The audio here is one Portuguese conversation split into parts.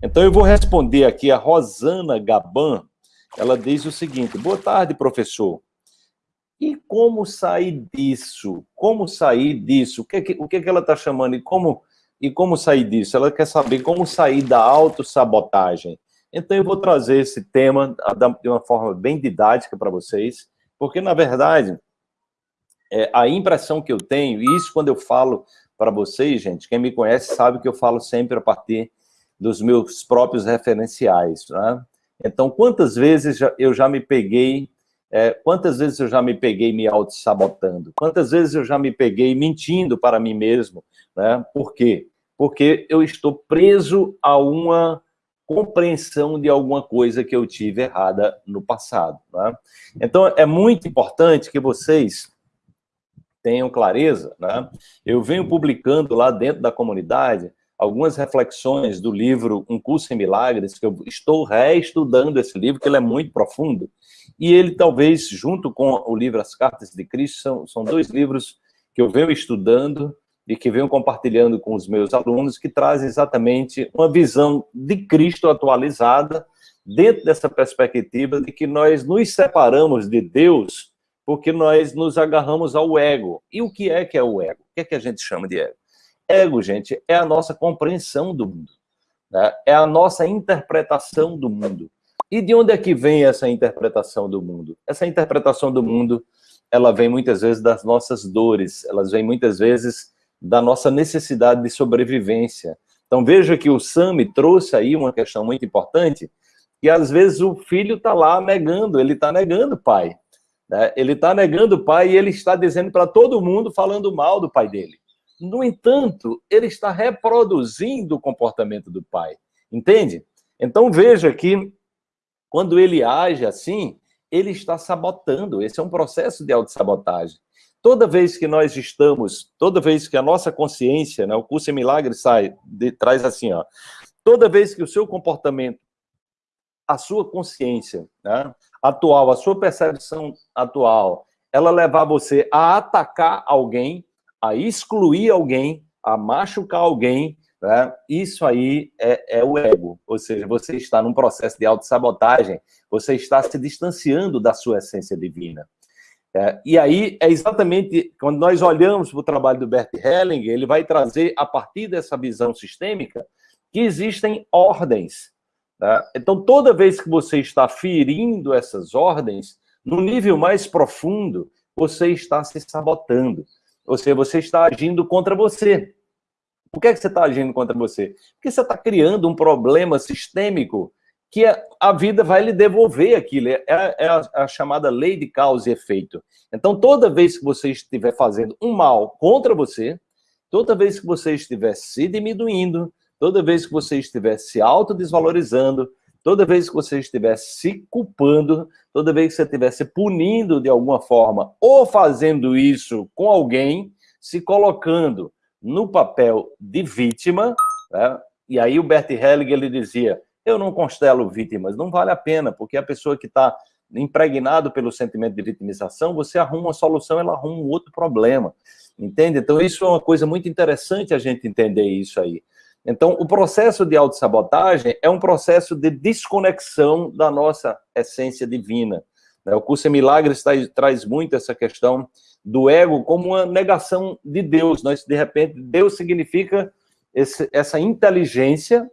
Então eu vou responder aqui a Rosana Gaban, ela diz o seguinte, boa tarde, professor. E como sair disso? Como sair disso? O que, é que, o que, é ela está chamando? E como, e como sair disso? Ela quer saber como sair da autossabotagem. Então eu vou trazer esse tema de uma forma bem didática para vocês, porque, na verdade, é, a impressão que eu tenho, e isso quando eu falo para vocês, gente, quem me conhece sabe que eu falo sempre a partir dos meus próprios referenciais, né? Então, quantas vezes eu já me peguei, é, quantas vezes eu já me peguei me auto-sabotando? Quantas vezes eu já me peguei mentindo para mim mesmo, né? Por quê? Porque eu estou preso a uma compreensão de alguma coisa que eu tive errada no passado. Né? Então, é muito importante que vocês tenham clareza. Né? Eu venho publicando lá dentro da comunidade algumas reflexões do livro Um Curso em Milagres, que eu estou reestudando esse livro, que ele é muito profundo, e ele talvez, junto com o livro As Cartas de Cristo, são, são dois livros que eu venho estudando e que venho compartilhando com os meus alunos, que traz exatamente uma visão de Cristo atualizada, dentro dessa perspectiva de que nós nos separamos de Deus porque nós nos agarramos ao ego. E o que é que é o ego? O que é que a gente chama de ego? Ego, gente, é a nossa compreensão do mundo. Né? É a nossa interpretação do mundo. E de onde é que vem essa interpretação do mundo? Essa interpretação do mundo, ela vem muitas vezes das nossas dores, elas vêm muitas vezes da nossa necessidade de sobrevivência. Então veja que o Sami trouxe aí uma questão muito importante, que às vezes o filho está lá negando, ele está negando o pai. Né? Ele está negando o pai e ele está dizendo para todo mundo, falando mal do pai dele. No entanto, ele está reproduzindo o comportamento do pai. Entende? Então veja que quando ele age assim, ele está sabotando. Esse é um processo de autossabotagem. Toda vez que nós estamos, toda vez que a nossa consciência, né, o curso em milagres sai, de, traz assim, ó, toda vez que o seu comportamento, a sua consciência, né, atual, a sua percepção atual, ela levar você a atacar alguém, a excluir alguém, a machucar alguém, né? isso aí é, é, o ego. Ou seja, você está num processo de autossabotagem, você está se distanciando da sua essência divina. É, e aí é exatamente quando nós olhamos para o trabalho do Bert Hellinger, ele vai trazer, a partir dessa visão sistêmica, que existem ordens. Né? Então, toda vez que você está ferindo essas ordens, no nível mais profundo, você está se sabotando. Ou seja, você está agindo contra você. Por que, é que você está agindo contra você? Porque você está criando um problema sistêmico que a vida vai lhe devolver aquilo. É, é a, a, chamada lei de causa e efeito. Então, toda vez que você estiver fazendo um mal contra você, toda vez que você estiver se diminuindo, toda vez que você estiver se autodesvalorizando, toda vez que você estiver se culpando, toda vez que você estiver se punindo de alguma forma, ou fazendo isso com alguém, se colocando no papel de vítima, né? e aí o Bert Hellinger ele dizia, eu não constelo vítimas, não vale a pena, porque a pessoa que está impregnado pelo sentimento de vitimização, você arruma uma solução, ela arruma um outro problema, entende? Então isso é uma coisa muito interessante a gente entender isso aí. Então, o processo de autossabotagem é um processo de desconexão da nossa essência divina. Né? O curso em Milagres traz muito essa questão do ego como uma negação de Deus. Nós, de repente, Deus significa esse, essa inteligência,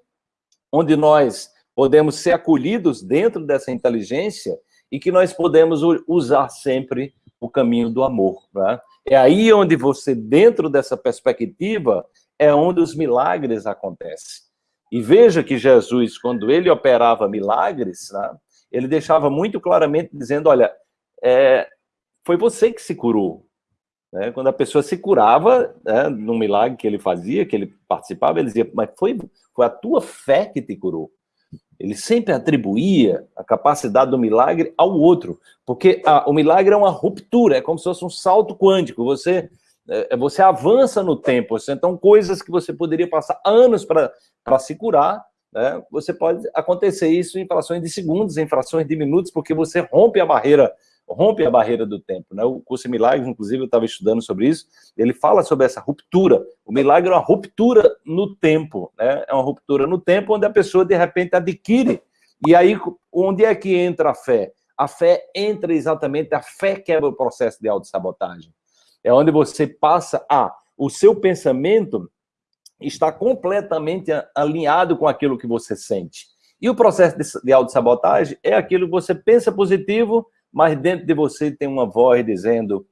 onde nós podemos ser acolhidos dentro dessa inteligência e que nós podemos usar sempre o caminho do amor. Né? É aí onde você, dentro dessa perspectiva, é onde os milagres acontecem. E veja que Jesus, quando ele operava milagres, né, ele deixava muito claramente dizendo, olha, é, foi você que se curou. Né? Quando a pessoa se curava, né, num milagre que ele fazia, que ele participava, ele dizia, mas foi, foi a tua fé que te curou. Ele sempre atribuía a capacidade do milagre ao outro, porque a, o milagre é uma ruptura, é como se fosse um salto quântico. Você você avança no tempo. Então, coisas que você poderia passar anos para se curar, né? você pode acontecer isso em frações de segundos, em frações de minutos, porque você rompe a barreira rompe a barreira do tempo. Né? O curso milagres, inclusive, eu estava estudando sobre isso, ele fala sobre essa ruptura. O milagre é uma ruptura no tempo, né? é uma ruptura no tempo onde a pessoa, de repente, adquire. E aí, onde é que entra a fé? A fé entra exatamente, a fé quebra o processo de autossabotagem. É onde você passa a, o seu pensamento está completamente alinhado com aquilo que você sente. E o processo de, autossabotagem é aquilo que você pensa positivo, mas dentro de você tem uma voz dizendo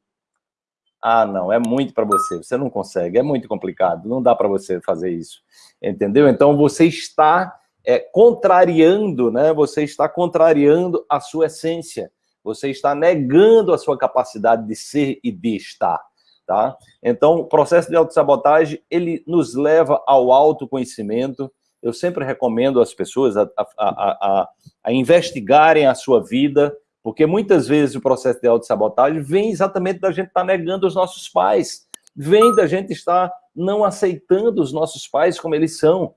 ah, não, é muito para você, você não consegue, é muito complicado, não dá para você fazer isso, entendeu? Então você está é, contrariando, né? Você está contrariando a sua essência, você está negando a sua capacidade de ser e de estar, tá? Então, o processo de autossabotagem, ele nos leva ao autoconhecimento, eu sempre recomendo às pessoas a, a, a, a, investigarem a sua vida, porque muitas vezes o processo de autossabotagem vem exatamente da gente estar tá negando os nossos pais, vem da gente estar não aceitando os nossos pais como eles são.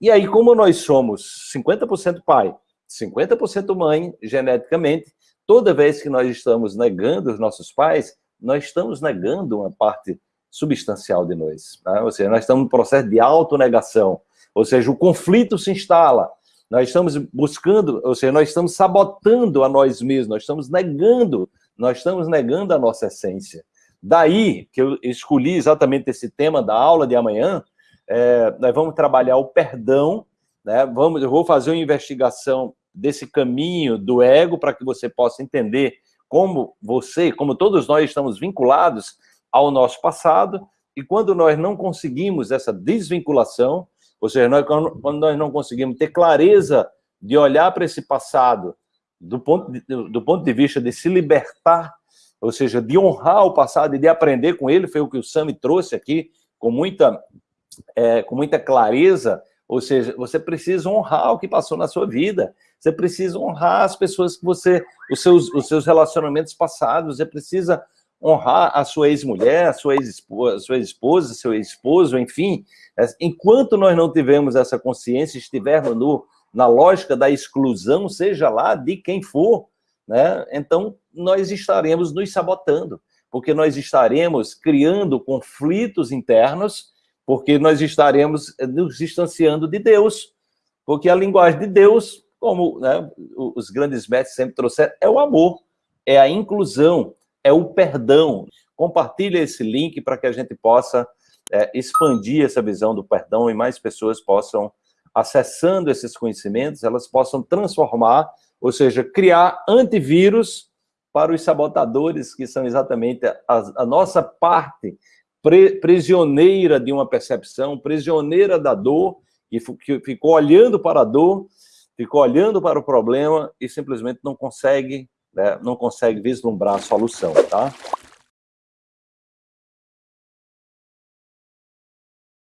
E aí, como nós somos 50% pai, 50% mãe, geneticamente, toda vez que nós estamos negando os nossos pais, nós estamos negando uma parte substancial de nós. Né? Ou seja, nós estamos no processo de autonegação. Ou seja, o conflito se instala. Nós estamos buscando, ou seja, nós estamos sabotando a nós mesmos, nós estamos negando, nós estamos negando a nossa essência. Daí que eu escolhi exatamente esse tema da aula de amanhã, é, nós vamos trabalhar o perdão, né? vamos, eu vou fazer uma investigação desse caminho do ego para que você possa entender como você, como todos nós estamos vinculados ao nosso passado, e quando nós não conseguimos essa desvinculação, ou seja, nós, quando nós não conseguimos ter clareza de olhar para esse passado do ponto, de, do ponto de vista de se libertar, ou seja, de honrar o passado e de aprender com ele, foi o que o Sami trouxe aqui com muita, é, com muita clareza, ou seja, você precisa honrar o que passou na sua vida, você precisa honrar as pessoas que você, os seus, os seus relacionamentos passados, você precisa honrar a sua ex-mulher, a sua ex-esposa, sua esposa, seu ex-esposo, enfim. É, enquanto nós não tivermos essa consciência, estivermos no, na lógica da exclusão, seja lá de quem for, né? então nós estaremos nos sabotando, porque nós estaremos criando conflitos internos, porque nós estaremos nos distanciando de Deus, porque a linguagem de Deus, como né, os grandes mestres sempre trouxeram, é o amor, é a inclusão, é o perdão. Compartilhe esse link para que a gente possa é, expandir essa visão do perdão e mais pessoas possam, acessando esses conhecimentos, elas possam transformar, ou seja, criar antivírus para os sabotadores, que são exatamente a, a nossa parte pre, prisioneira de uma percepção, prisioneira da dor, e que ficou olhando para a dor, ficou olhando para o problema e simplesmente não consegue né, não consegue vislumbrar a solução, tá?